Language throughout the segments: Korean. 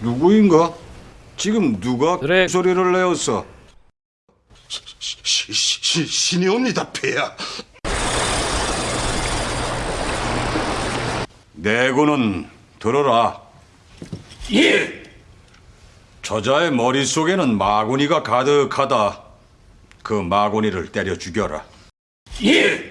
누구인가? 지금 누가 드랙. 소리를 내었어? 시, 시, 시, 신이 옵니다, 폐하. 내고는 들어라. 예! 저자의 머릿속에는 마구니가 가득하다. 그 마구니를 때려 죽여라. 예!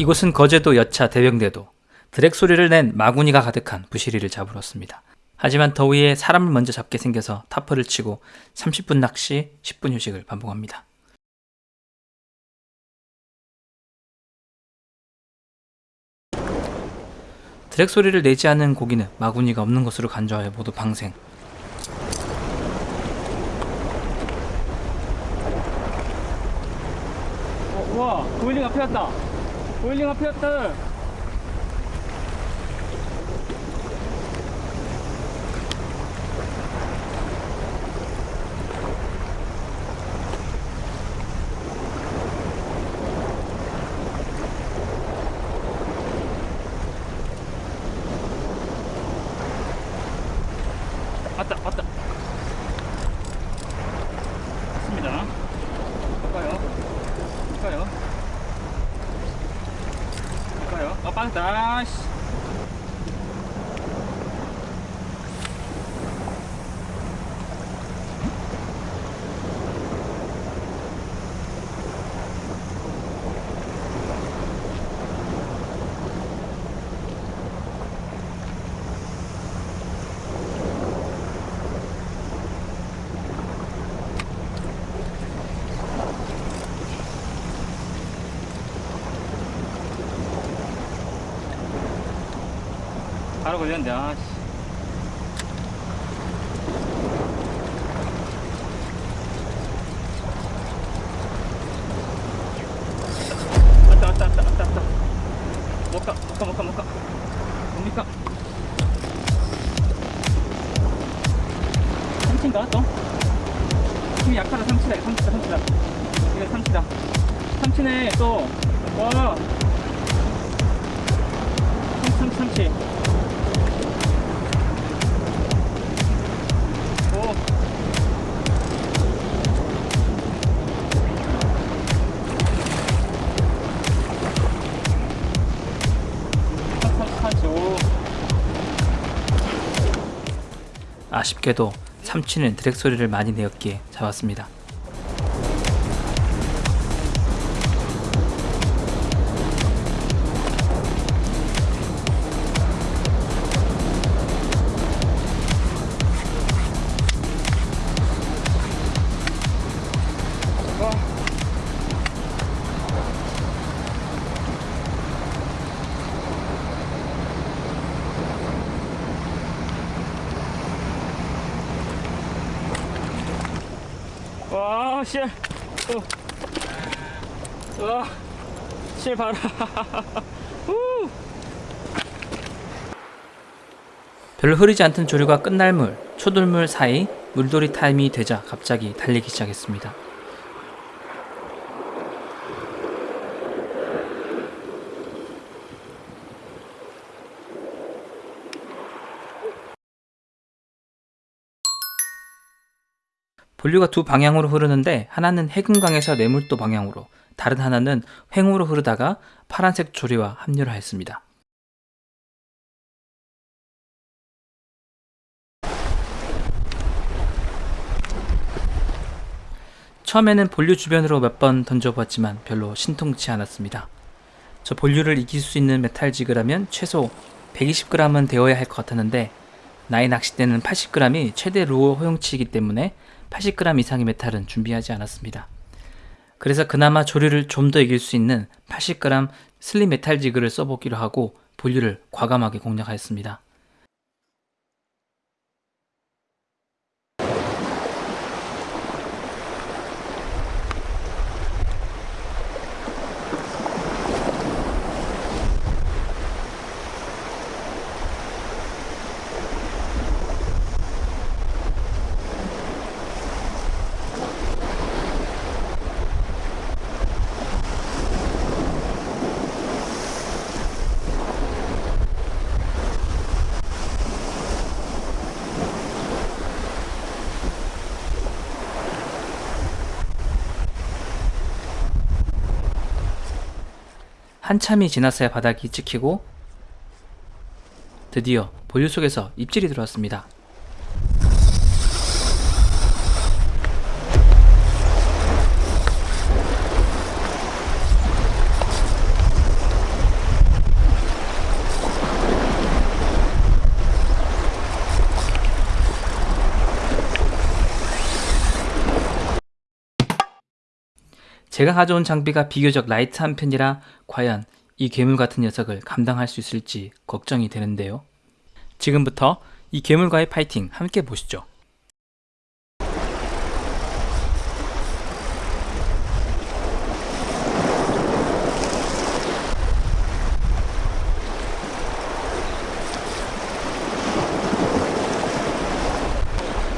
이곳은 거제도 여차 대병대도 드랙 소리를 낸 마구니가 가득한 부시리를 잡으러 왔습니다. 하지만 더위에 사람을 먼저 잡게 생겨서 타퍼를 치고 30분 낚시, 10분 휴식을 반복합니다. 드랙 소리를 내지 않은 고기는 마구니가 없는 것으로 간주하여 모두 방생. 어, 와, 보일링 앞에 왔다. 보일링 앞에 왔다. 왔다. 볼까요? 볼까요? 볼까요? 어, 빵다. 씨. 바로 걸렸는데, 아, 씨. 왔다, 왔다, 왔다, 왔다, 왔다. 못 가, 못 가, 못 가, 못 가. 뭡니까? 삼치인가, 또? 힘이 약하다, 삼치다, 이거 삼치다, 삼치다. 이거 삼치다. 삼치네, 또. 와. 삼치, 삼치, 아쉽게도 삼치는 드랙 소리를 많이 내었기에 잡았습니다. 와, 씨. 어. 와, 실 봐라. 우. 별로 흐르지 않던 조류가 끝날 물, 초돌물 사이 물돌이 타임이 되자 갑자기 달리기 시작했습니다. 본류가 두 방향으로 흐르는데 하나는 해금강에서 매물도 방향으로 다른 하나는 횡으로 흐르다가 파란색 조류와 합류를 했습니다. 처음에는 본류 주변으로 몇 번 던져보았지만 별로 신통치 않았습니다. 저 본류를 이길 수 있는 metal jig라면 최소 120g은 되어야 할 것 같았는데 나의 낚싯대는 80g이 최대 루어 허용치이기 때문에 80g 이상의 metal은 준비하지 않았습니다. 그래서 그나마 조류를 좀 더 이길 수 있는 80g slim metal jig를 써보기로 하고 본류를 과감하게 공략하였습니다. 한참이 지났어야 바닥이 찍히고 드디어 볼류 속에서 입질이 들어왔습니다. 제가 가져온 장비가 비교적 light한 편이라 과연 이 괴물 같은 녀석을 감당할 수 있을지 걱정이 되는데요. 지금부터 이 괴물과의 파이팅 함께 보시죠.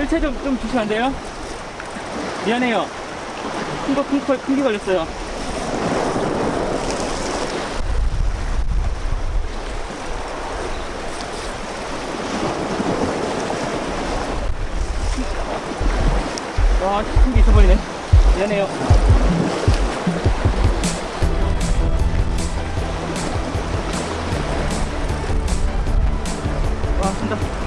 일체 좀, 좀 주시면 안 돼요? 미안해요. 큰 거, 큰 거에 큰게 걸렸어요. 와, 큰게 있어버리네. 미안해요. 와, 큰다.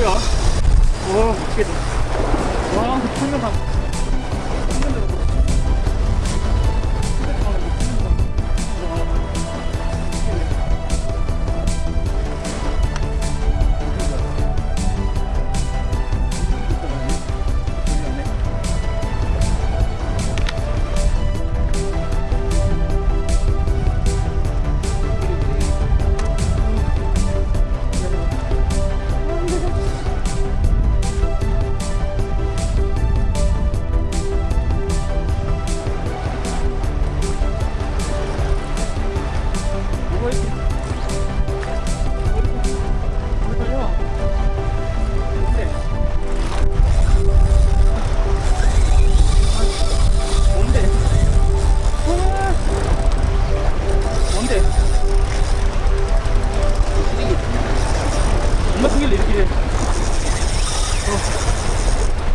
뭐야? 와, 미치겠다. 와, 다.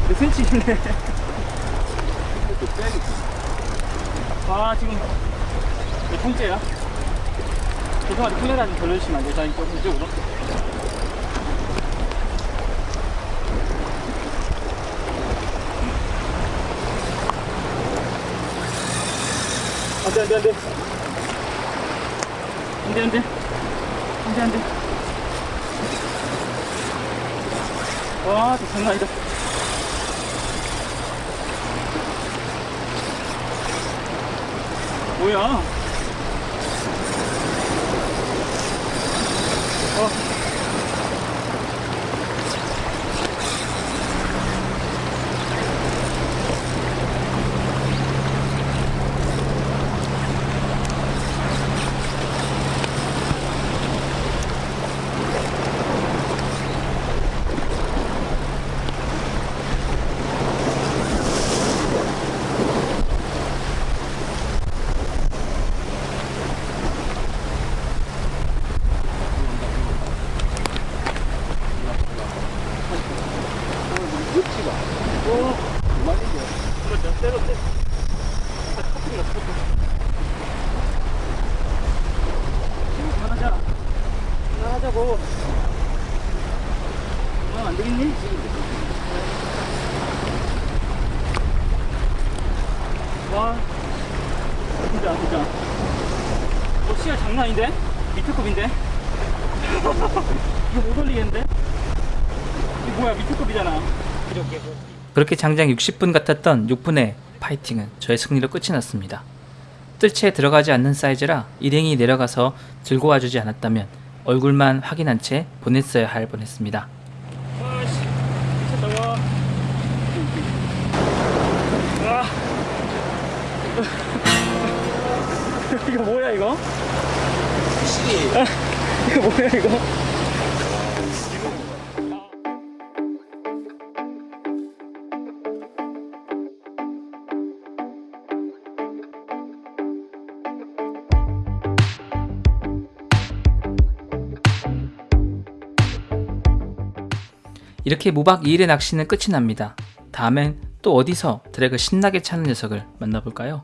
몇 센치길래? 아 지금 몇 통째야? 죄송한데 카메라 좀 돌려주시면 안 돼요? 자, 이쪽, 이쪽으로. 안 돼, 안 돼, 안 돼. 안 돼, 안 돼. 안 돼, 안 돼. 와, 저 장난 아니다. 뭐야? 어. 그렇죠. 때렸대. 커플이가 커플. 그만하자. 그만 하자고. 그만 안 되겠니? 와. 진짜, 진짜. 어, 시야 장난 아닌데? 밑에 컵인데? 이거 못 올리겠는데? 이거 뭐야, 밑에 컵이잖아. 이렇게. 그렇게 장장 60분 같았던 6분의 파이팅은 저의 승리로 끝이 났습니다. 뜰채에 들어가지 않는 사이즈라 일행이 내려가서 들고 와주지 않았다면 얼굴만 확인한 채 보냈어야 할 뻔했습니다. 아. 이거 뭐야, 이거? 이거 뭐야, 이거? 이렇게 무박 2일의 낚시는 끝이 납니다. 다음엔 또 어디서 드랙을 신나게 차는 녀석을 만나볼까요?